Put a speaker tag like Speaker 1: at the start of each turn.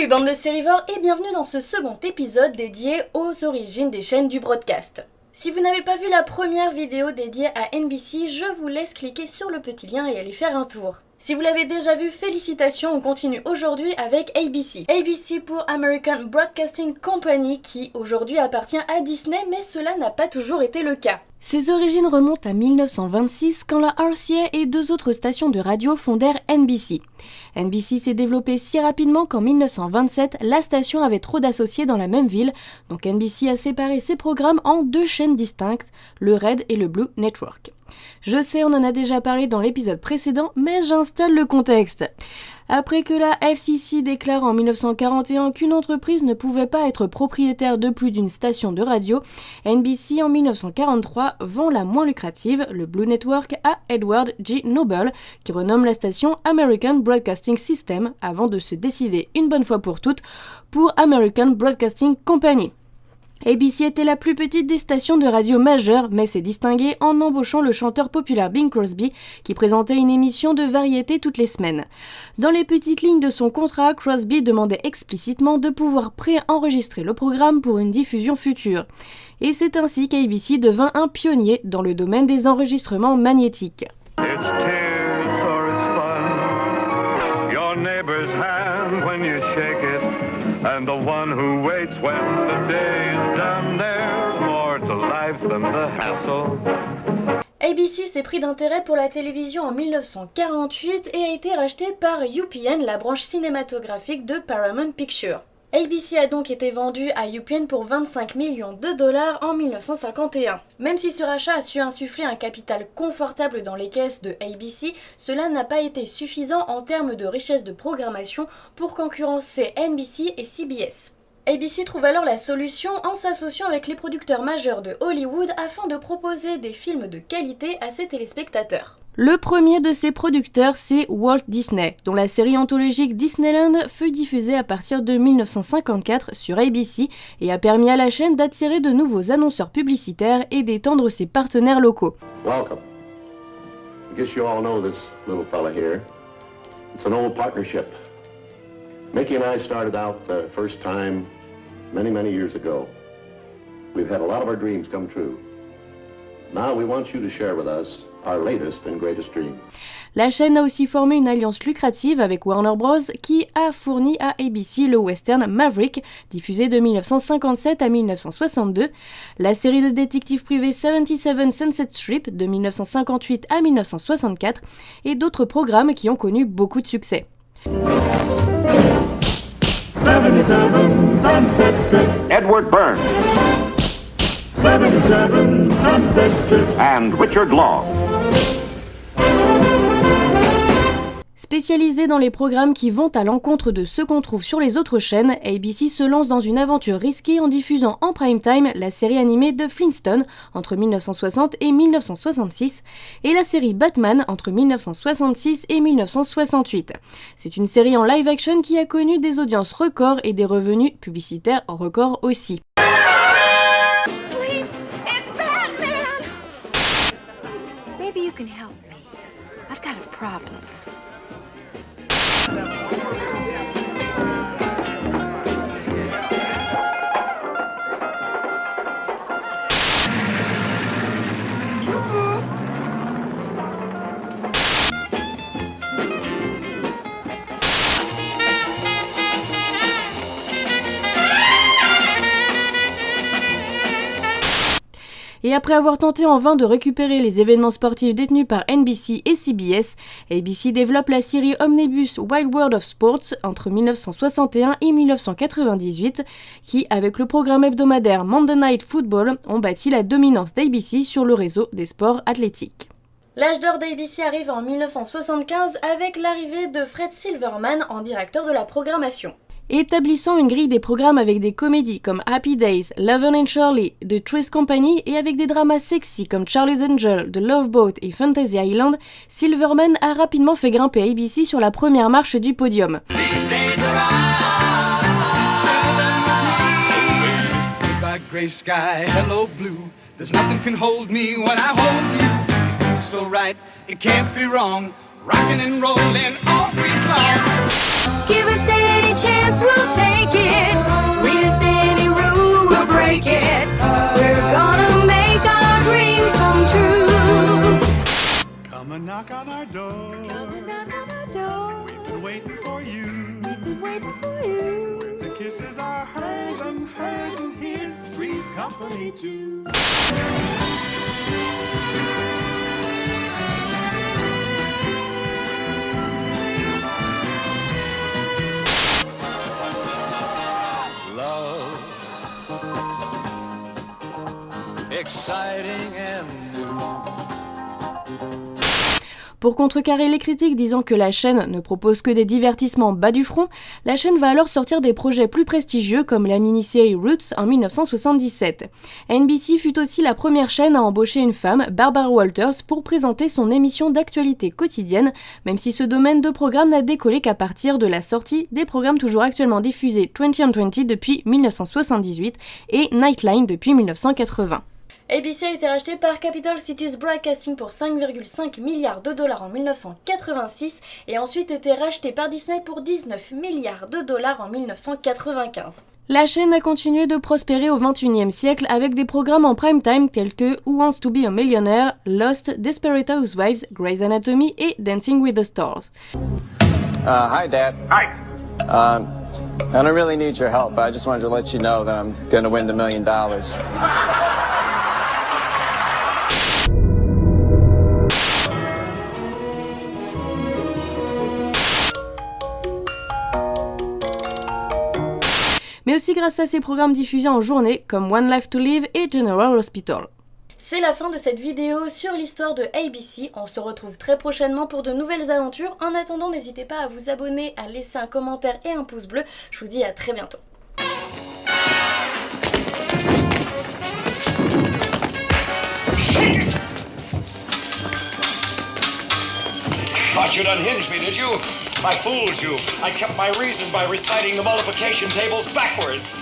Speaker 1: Salut bande de sérivores et bienvenue dans ce second épisode dédié aux origines des chaînes du broadcast. Si vous n'avez pas vu la première vidéo dédiée à NBC, je vous laisse cliquer sur le petit lien et aller faire un tour. Si vous l'avez déjà vu, félicitations, on continue aujourd'hui avec ABC. ABC pour American Broadcasting Company qui aujourd'hui appartient à Disney mais cela n'a pas toujours été le cas. Ses origines remontent à 1926 quand la RCA et deux autres stations de radio fondèrent NBC. NBC s'est développée si rapidement qu'en 1927, la station avait trop d'associés dans la même ville, donc NBC a séparé ses programmes en deux chaînes distinctes, le Red et le Blue Network. Je sais, on en a déjà parlé dans l'épisode précédent, mais j'installe le contexte. Après que la FCC déclare en 1941 qu'une entreprise ne pouvait pas être propriétaire de plus d'une station de radio, NBC en 1943 vend la moins lucrative, le Blue Network, à Edward G. Noble, qui renomme la station American Broadcasting System avant de se décider une bonne fois pour toutes pour American Broadcasting Company. ABC était la plus petite des stations de radio majeures, mais s'est distinguée en embauchant le chanteur populaire Bing Crosby, qui présentait une émission de variété toutes les semaines. Dans les petites lignes de son contrat, Crosby demandait explicitement de pouvoir préenregistrer le programme pour une diffusion future. Et c'est ainsi qu'ABC devint un pionnier dans le domaine des enregistrements magnétiques. ABC s'est pris d'intérêt pour la télévision en 1948 et a été racheté par UPN, la branche cinématographique de Paramount Pictures. ABC a donc été vendu à UPN pour 25 millions de dollars en 1951. Même si ce rachat a su insuffler un capital confortable dans les caisses de ABC, cela n'a pas été suffisant en termes de richesse de programmation pour concurrencer NBC et CBS. ABC trouve alors la solution en s'associant avec les producteurs majeurs de Hollywood afin de proposer des films de qualité à ses téléspectateurs. Le premier de ces producteurs, c'est Walt Disney, dont la série anthologique Disneyland fut diffusée à partir de 1954 sur ABC et a permis à la chaîne d'attirer de nouveaux annonceurs publicitaires et d'étendre ses partenaires locaux.
Speaker 2: Welcome. I guess you all know this little fella here. It's an old partnership. Mickey and I started out the first time many, many years ago. We've had a lot of our dreams come true. Now we want you to share with us our latest and greatest dream.
Speaker 1: La chaîne a aussi formé une alliance lucrative avec Warner Bros. qui a fourni à ABC le western Maverick, diffusé de 1957 à 1962, la série de détectives privés 77 Sunset Strip de 1958 à 1964 et d'autres programmes qui ont connu beaucoup de succès. 77 Sunset Strip. Edward Burns. 77 Sunset Strip. And Richard Long. Spécialisé dans les programmes qui vont à l'encontre de ceux qu'on trouve sur les autres chaînes, ABC se lance dans une aventure risquée en diffusant en prime time la série animée de Flintstone entre 1960 et 1966 et la série Batman entre 1966 et 1968. C'est une série en live action qui a connu des audiences records et des revenus publicitaires records aussi. Et après avoir tenté en vain de récupérer les événements sportifs détenus par NBC et CBS, ABC développe la série Omnibus Wild World of Sports entre 1961 et 1998, qui, avec le programme hebdomadaire Monday Night Football, ont bâti la dominance d'ABC sur le réseau des sports athlétiques. L'âge d'or d'ABC arrive en 1975 avec l'arrivée de Fred Silverman en directeur de la programmation établissant une grille des programmes avec des comédies comme Happy Days, Love and Shirley, The Twist Company et avec des dramas sexy comme Charlie's Angel, The Love Boat et Fantasy Island, Silverman a rapidement fait grimper ABC sur la première marche du podium. knock on our door. Come and knock on our door.
Speaker 3: We've been waiting for you. We've been waiting for you. The kisses are hers and hers and his, three's company too. Love, exciting
Speaker 1: Pour contrecarrer les critiques disant que la chaîne ne propose que des divertissements bas du front, la chaîne va alors sortir des projets plus prestigieux comme la mini-série Roots en 1977. NBC fut aussi la première chaîne à embaucher une femme, Barbara Walters, pour présenter son émission d'actualité quotidienne, même si ce domaine de programme n'a décollé qu'à partir de la sortie des programmes toujours actuellement diffusés 20 on 20 depuis 1978 et Nightline depuis 1980. ABC a été racheté par Capital Cities Broadcasting pour 5,5 milliards de dollars en 1986 et ensuite été racheté par Disney pour 19 milliards de dollars en 1995. La chaîne a continué de prospérer au XXIe siècle avec des programmes en prime time tels que Who Wants to Be a Millionaire, Lost, Desperate Housewives, Grey's Anatomy et Dancing with the Stars.
Speaker 4: Uh, hi, Dad.
Speaker 5: Hi.
Speaker 4: Um, I don't really need your help, but I just wanted to let you know that I'm going to win the million dollars.
Speaker 1: Mais aussi grâce à ses programmes diffusés en journée comme One Life to Live et General Hospital. C'est la fin de cette vidéo sur l'histoire de ABC. On se retrouve très prochainement pour de nouvelles aventures. En attendant, n'hésitez pas à vous abonner, à laisser un commentaire et un pouce bleu. Je vous dis à très bientôt.
Speaker 5: Thought you'd unhinge me, did you? I fooled you. I kept my reason by reciting the multiplication tables backwards.